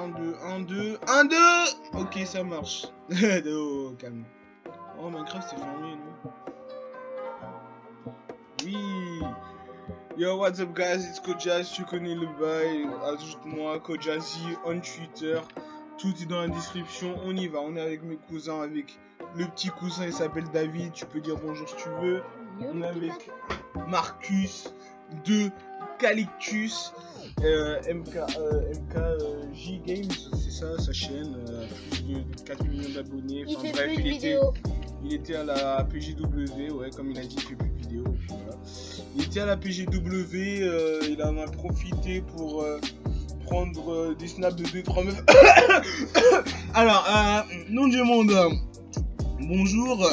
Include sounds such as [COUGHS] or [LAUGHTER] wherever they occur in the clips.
1, 2, 1, 2, 1, 2 Ok, ça marche. [LAUGHS] oh, calme. Oh, Minecraft, c'est fermé, Oui Yo, what's up, guys? It's Kojaz, tu connais le bail. Ajoute-moi, Kojazi, on Twitter. Tout est dans la description. On y va, on est avec mes cousins, avec le petit cousin, il s'appelle David. Tu peux dire bonjour si tu veux. On est avec Marcus, 2 Eucalyptus. Euh, MK, euh, MKJ euh, Games, c'est ça sa chaîne, euh, plus de 4 millions d'abonnés. Enfin, il, bref, il, était, à la PGW, ouais, comme il a dit, il fait plus de vidéos. Il était à la PGW, il en a profité pour prendre des snaps de 2-3 meufs. [COUGHS] Alors, nom du monde, bonjour.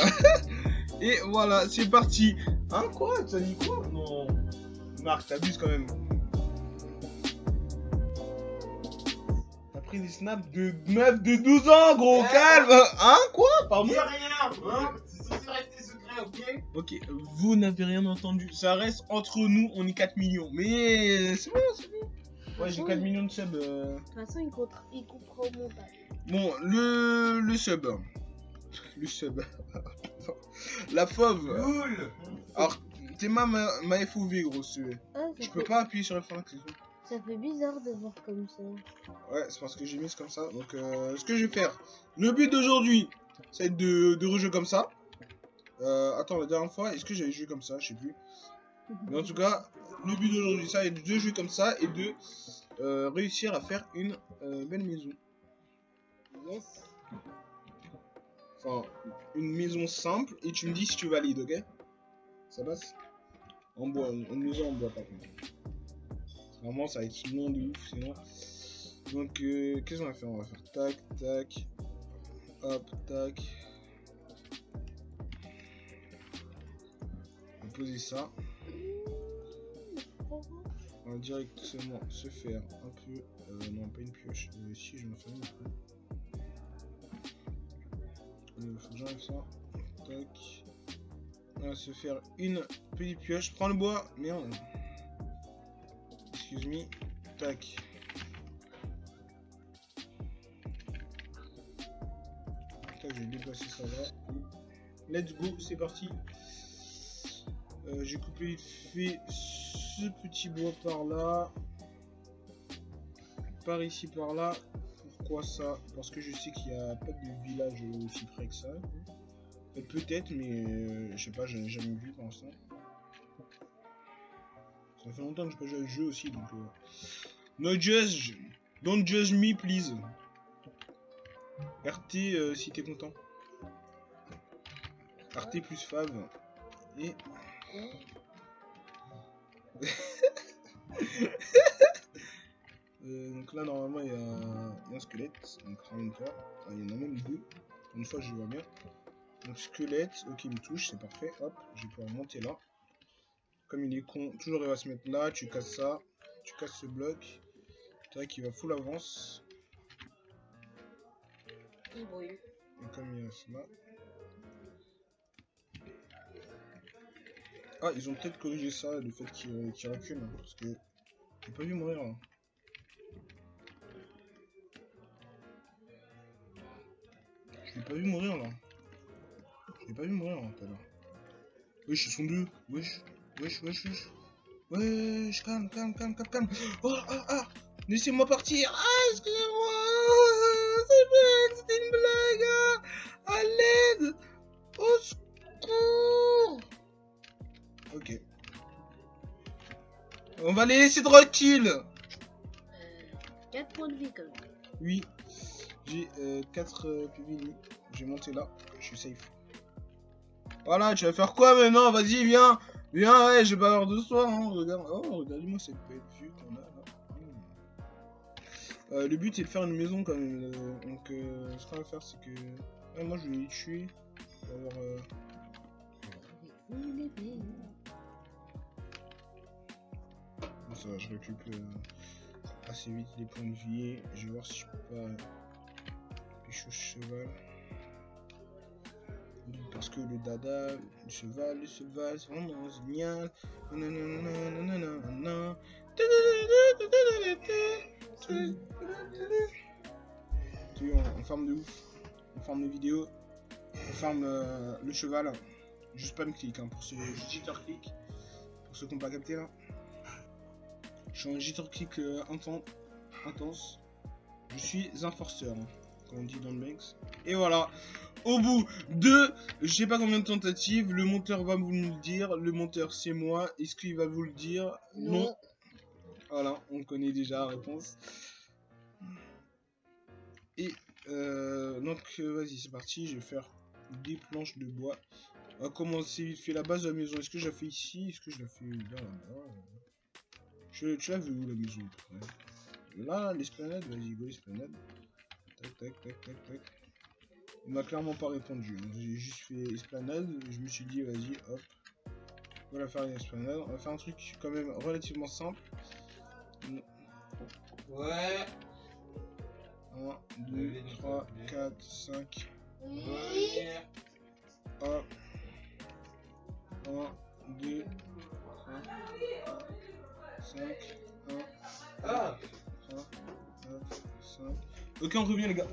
[LAUGHS] et voilà, c'est parti. Hein, quoi? T'as dit quoi? Non. Marc, t'abuses quand même. T'as pris des snaps de meufs de 12 ans, gros, Ouais. calme Hein, quoi? Pardon? Dis rien, hein? C'est censé rester secret, ok? Ok, vous n'avez rien entendu. Ça reste entre nous, on est 4 millions. Mais c'est bon, c'est bon. Ouais, j'ai 4 millions de subs. euh. De toute façon, il, comptera- il coupera au montage. Bon, le, le sub. Le sub. [LAUGHS] La fauve. Cool Alors, t'es ma, ma, FOV, gros, si tu veux. Ah, Je fait, peux pas appuyer sur F5, c'est tout. ça fait bizarre de voir comme ça. Ouais, c'est parce que j'ai mis comme ça. Donc, euh, ce que je vais faire. Le but d'aujourd'hui, c'est de, de rejouer comme ça. Euh, attends, la dernière fois, est-ce que j'avais joué comme ça? Je sais plus. Mais en tout cas, le but d'aujourd'hui, ça est de jouer comme ça et de euh, réussir à faire une euh, belle maison. Yes. Enfin, une maison simple et tu me dis si tu valides, ok? Ça passe? Bois, une une maison en par contre. Vraiment, ça va être long de ouf sinon. Donc, euh, qu'est-ce qu'on va faire? On va faire tac, tac, hop, tac. On va poser ça. On va directement se faire un peu. euh, non, pas une pioche. Euh, si, je me fais une. Euh, faut j'enlève ça. Tac. On va se faire une petite pioche. Prends le bois. Merde. Excuse me. Tac. Tac, je vais déplacer ça là. Let's go, c'est parti. Euh, J'ai coupé fait ce petit bois par là. Par ici, par là. Pourquoi ça? Parce que je sais qu'il n'y a pas de village aussi près que ça. Euh, Peut-être, mais euh, je sais pas, j'en ai jamais vu pour l'instant. Ça fait longtemps que je pas joué à ce jeu aussi, donc... Euh... No judge Don't judge me, please RT si t'es content. RT plus Fav. Et... [LAUGHS] Donc là normalement il y, a y a un squelette, donc. Ah, il y en a même deux. Une fois je vois bien. Donc squelette, ok il me touche, c'est parfait. Hop, je vais pouvoir monter là. Comme il est con, toujours il va se mettre là, tu casses ça, tu casses ce bloc. Tac, il va full avance. Il brûle. Et comme il y a cela. Ah, ils ont peut-être corrigé ça, le fait qu'il qu'il recule, hein, parce que j'ai pas vu mourir là. Je l'ai pas vu mourir là. Pas vu mourir tout à l'heure. Wesh, ils sont deux. Wesh, wesh, wesh, wesh. Wesh, calme, calme, calme, calme, calme. Oh, ah, ah. Laissez-moi partir. Ah, excusez-moi. C'était une blague. ah. À l'aide. Au secours. Ok. On va les laisser tranquilles. Euh, 4 points de vie quand même. Oui. J'ai 4 PV. Je vais monter là. Je suis safe. Voilà, tu vas faire quoi maintenant Vas-y, viens. Viens, ouais, j'ai pas peur de toi. Hein. Regarde, oh, regarde-moi cette belle vue qu'on a là. Hmm. Euh, le but c'est de faire une maison quand même. euh, donc, euh, ce qu'on va faire, c'est que. Moi, je vais les tuer. Euh, Bon, ça va, je récupère euh, assez vite les points de vie. Je vais voir si je peux pas pécho cheval. Parce que le dada, le cheval, le cheval, c'est vraiment génial. On, farm de ouf. On farm les vidéos. On farm euh, le cheval. Je spam clic hein, pour ceux jitter click. Pour ceux qui n'ont pas capté là. Je suis en jitter click euh, inten- intense. Je suis un forceur, hein, comme on dit dans le Banks. Et voilà. Au bout de je sais pas combien de tentatives, le monteur va vous le dire. Le monteur c'est moi. Est-ce qu'il va vous le dire? Non. Voilà, on connaît déjà la réponse. Et euh, donc euh, vas-y c'est parti, je vais faire des planches de bois. On va commencer vite fait la base de la maison. Est-ce que je la fais ici? Est-ce que je la fais là, là je, Tu la veux où la maison? Là, l'esplanade, vas-y, go l'esplanade. Tac, tac, tac, tac, tac. Il m'a clairement pas répondu. J'ai juste fait esplanade. Je me suis dit, vas-y, hop. On va faire une esplanade. On va faire un truc quand même relativement simple. Ouais. 1, 2, 3, 4, 5. Oui. Ouais. Hop. 1, 2, 3, 5, 1, Ah 3, 4, 5. Ok, on revient les gars.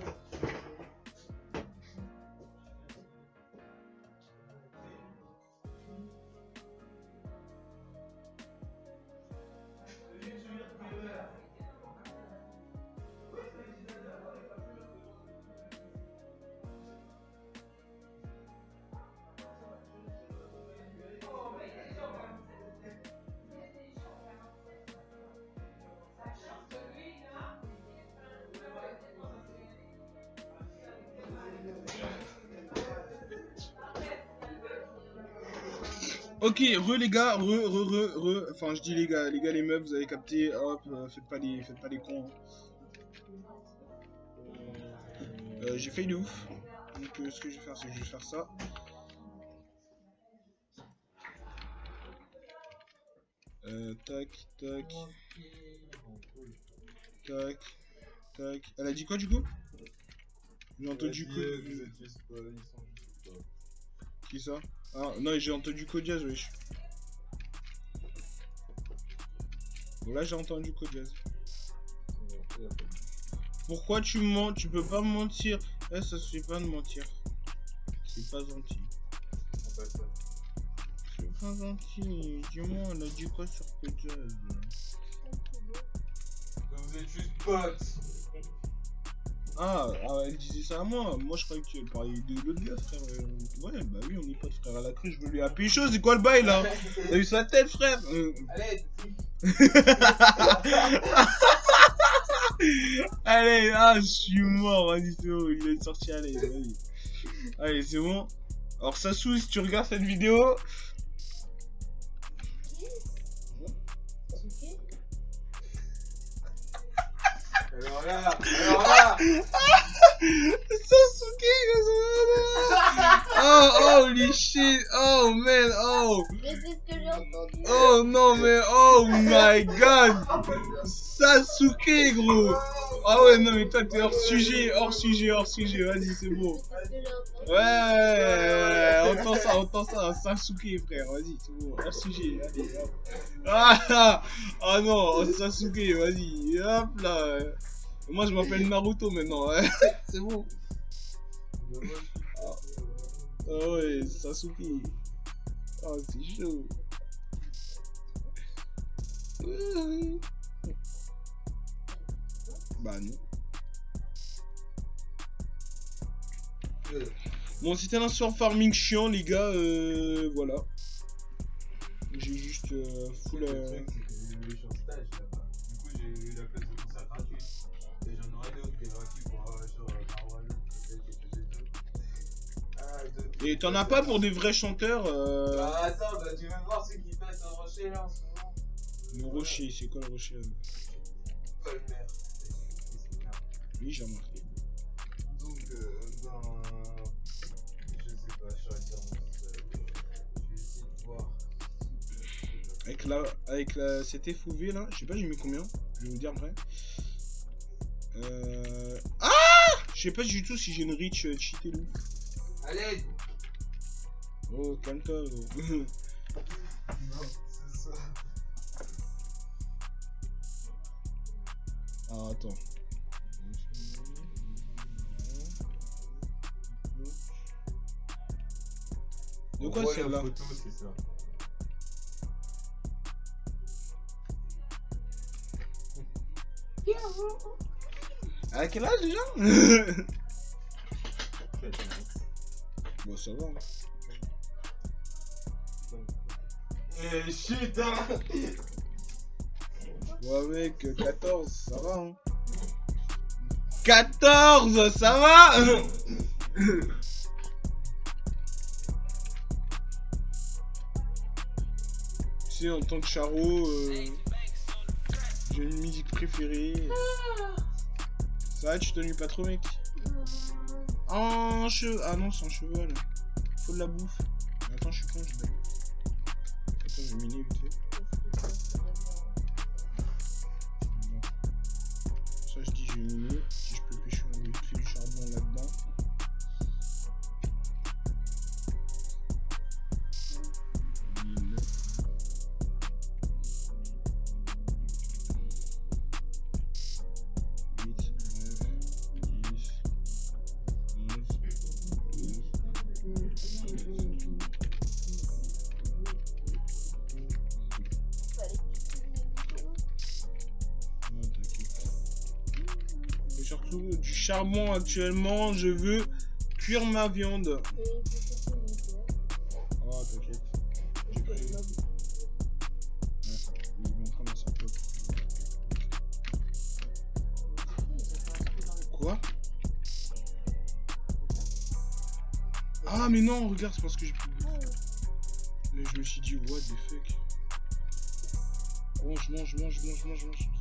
Ok, re les gars, re, re, re, re. Enfin, je dis les gars, les gars, les meufs, vous avez capté. Hop, euh, faites pas les, faites pas les cons. hein. Euh, J'ai failli de ouf. Donc, euh, ce que je vais faire, c'est que je vais faire ça. Tac, tac, tac, tac. Elle a dit quoi du coup? J'ai entendu quoi Qui ça Ah non, j'ai entendu Codiaz, wesh. Bon, là, j'ai entendu Codiaz. Pourquoi tu mens? Tu peux pas mentir. Eh, ça se fait pas de mentir. C'est pas gentil. C'est pas gentil. Dis-moi, elle a dit quoi sur Codiaz Vous êtes juste potes. ah, ah, elle disait ça à moi. Moi, je croyais qu'elle parlait de l'autre gars, frère. Euh, Ouais, bah frère la crue. Je veux lui appeler chaud. C'est quoi le bail là [LAUGHS] T'as vu sa tête, frère Euh, Allez, [LAUGHS] Allez, ah, je suis mort, vas-y, c'est bon, il est sorti, allez, vas-y. Allez, c'est bon. Alors, Sassou, si tu regardes cette vidéo, alors là, alors là, [LAUGHS] Sasuke, Oh, oh, holy shit, oh, man, oh, Mais c'est ce que j'ai entendu. oh, non, mais, oh my god, Sasuke, gros. Ah ouais, non, mais toi, t'es hors sujet, hors sujet, hors sujet, vas-y, c'est bon. Ouais, ouais, ouais, entend ça, entend ça, Sasuke frère, vas-y, c'est bon, hors sujet, allez, hop. Ah, ah, ah non, Sasuke, vas-y, hop là. Moi je m'appelle Naruto maintenant, ouais. [LAUGHS] c'est bon. Ah ouais, Sasuke. Oh, c'est chaud. Bah non. Bon, c'était un sur farming chiant, les gars, euh, voilà. J'ai juste euh, full. Le euh, truc, c'est que j'ai eu sur stage là-bas. Du coup, j'ai eu la classe de concert gratuite. Et j'en aurai d'autres qui est gratuit pour avoir sur euh, Marwan, deux. Ah. Et t'en as pas pour des vrais chanteurs euh... Bah attends, bah tu veux voir ceux qui passent au rocher là en ce moment? Le rocher, c'est quoi le rocher Mère. C'est Oui, j'ai remarqué. Donc, euh, dans. Je sais pas, je. Je vais essayer de voir. Avec la, avec la, cette FOV là, je sais pas, j'ai mis combien Je vais vous dire après. Euh... Ah Je sais pas du tout si j'ai une reach euh, cheatée ou. Allez Oh, calme-toi. gros. Non, c'est ça. ah, attends. De quoi celle-là photo, c'est ça. [LAUGHS] À quel âge déjà. [LAUGHS] Bon, ça va. hein. Eh, shit, hein Ouais, mec, euh, 14, ça va, hein. 14, ça va [LAUGHS] sais, en tant que charo, euh, j'ai une musique préférée. Ça va, tu t'ennuies pas trop, mec En cheveux. Ah non, c'est en cheval. Faut de la bouffe. Attends, je suis con, je. Attends, je vais miner vite fait. Ça, je dis, je vais miner. Du charbon actuellement, je veux cuire ma viande. Oh, t'inquiète. J'ai pris. S'en Quoi? Ah, mais non, regarde, c'est parce que j'ai pris. Mais je me suis dit, what the fuck? Mange, mange, mange, mange, mange, mange.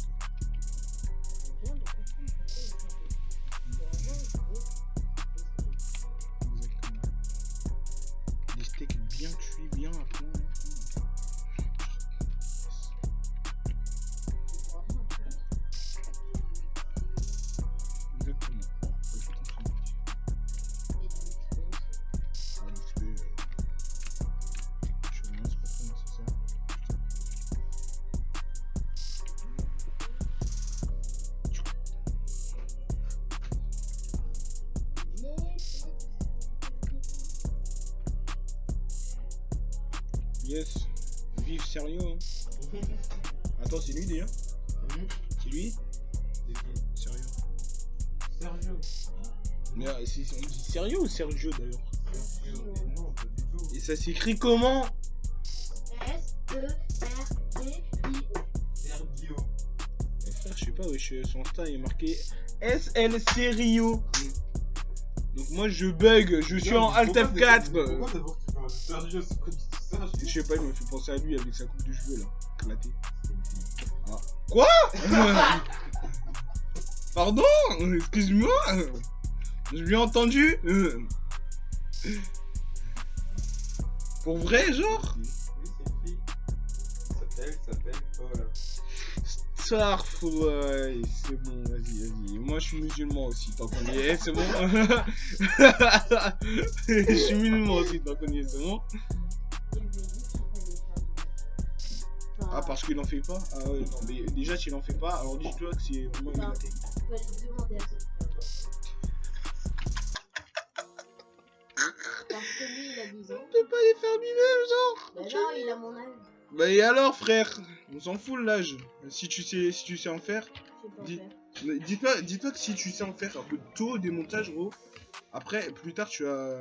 Yes. Vive sérieux. Hein. [LAUGHS] Attends, c'est lui déjà C'est lui Sérieux. Sergio. Mais euh, c'est- on dit sérieux ou Sergio d'ailleurs? Sergio. Non, pas du tout. Et ça s'écrit comment? S-E-R-T-I. Sergio. Eh, Frère, je sais pas, wesh, son Insta il est marqué SLC Rio. Donc moi je bug, je suis en Alt Pourquoi F4. Pourquoi d'abord tu parles Sergio? C'est pas du. Je sais pas, il m'a fait penser à lui avec sa coupe de cheveux là, éclatée. Fille. [LAUGHS] Pardon? Excuse-moi? J'ai bien entendu? Pour vrai, genre? Oui, c'est une fille. Elle s'appelle Paola. Sarf, ouais, c'est bon, vas-y, vas-y. Moi, je suis musulman aussi, tant qu'on y est, c'est bon. [LAUGHS] je suis musulman aussi, tant qu'on y est, c'est bon. Ah, parce qu'il en fait pas Ah ouais, non, mais déjà, s'il en fait pas, alors dis-toi que c'est une demander à son frère. Parce que lui, il a 12 ans. On peut pas les faire lui-même, genre Bah non, il a mon âge. Bah et alors, frère? On s'en fout de l'âge. Si tu sais, si tu sais en faire, Dis-. Mais Dis-toi, dis-toi que si tu sais en faire un peu tôt des montages, gros, après, plus tard, tu vas,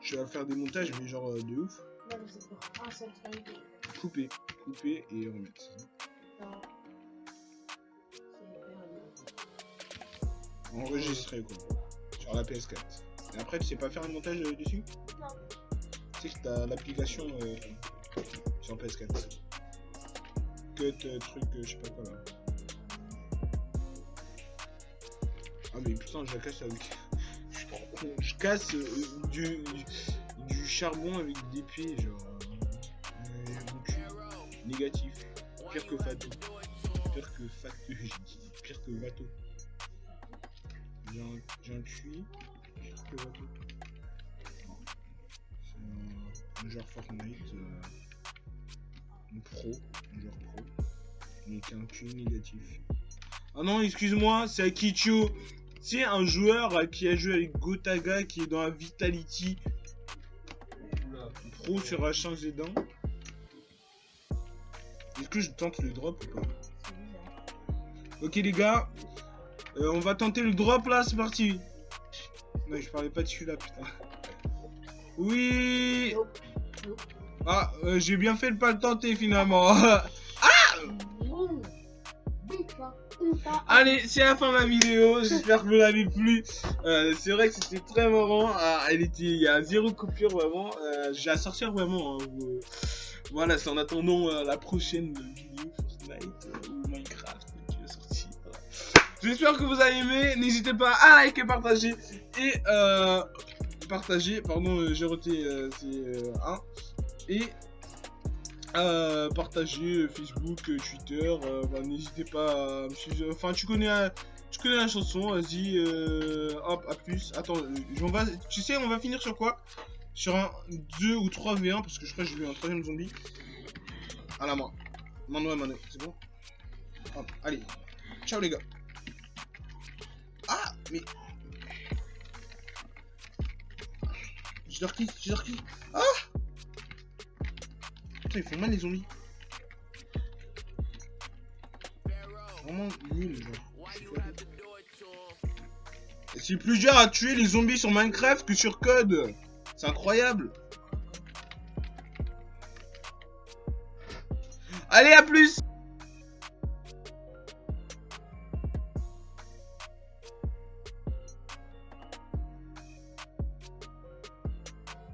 tu vas faire des montages, mais genre euh, de ouf. Non, je sais pas. Un seul truc. Couper, et remettre. Faire Enregistrer, quoi. Sur la PS4. Et après, tu sais pas faire un montage euh, dessus? Non. Tu sais que t'as l'application euh, sur PS4. Cut, euh, truc, euh, je sais pas quoi là. Ah, mais putain, je la casse avec. [LAUGHS] Je suis trop con. Je casse du, du, du charbon avec des pieds, genre. Négatif. Pire que Fatou. Pire que Fatou. [LAUGHS] Pire que Vato. J'ai un. Pire que Vato. C'est un, joueur Fortnite. Euh, un pro. Un joueur pro. Donc un QI négatif. Ah non, excuse-moi, c'est Akicho. C'est un joueur qui a joué avec Gotaga qui est dans la Vitality. Oula. pro sur H1 Z1. Est-ce que je tente le drop ou pas. Ok les gars, euh, on va tenter le drop là, c'est parti. Non, je parlais pas de celui-là, putain. Oui. Ah, euh, j'ai bien fait de pas le tenter finalement. [LAUGHS] Pas. Allez, c'est la fin de la vidéo. J'espère que vous l'avez plu. Euh, c'est vrai que c'était très marrant. Ah, elle était, il y a zéro coupure vraiment. Euh, j'ai à sortir vraiment. hein, vous- Voilà, c'est en attendant euh, la prochaine vidéo Fortnite euh, ou Minecraft qui va sortir. J'espère que vous avez aimé. N'hésitez pas à liker, partager et euh, partager. Pardon, euh, j'ai roté. euh, c'est euh, un et euh, partager euh, Facebook, euh, Twitter. euh, N'hésitez pas. Enfin, tu connais, tu connais la chanson. Vas-y, euh, hop, à plus. Attends, euh, tu sais, on va finir sur quoi? Sur un 2 ou 3 V1 parce que je crois que j'ai vu un troisième zombie. À la main. Mano à mano, c'est bon allez. Ciao les gars. Ah, mais. Je leur je leur. Ah Putain, ils font mal les zombies. Vraiment nul, genre. C'est plus dur à tuer les zombies sur Minecraft que sur Code. C'est incroyable. Allez, à plus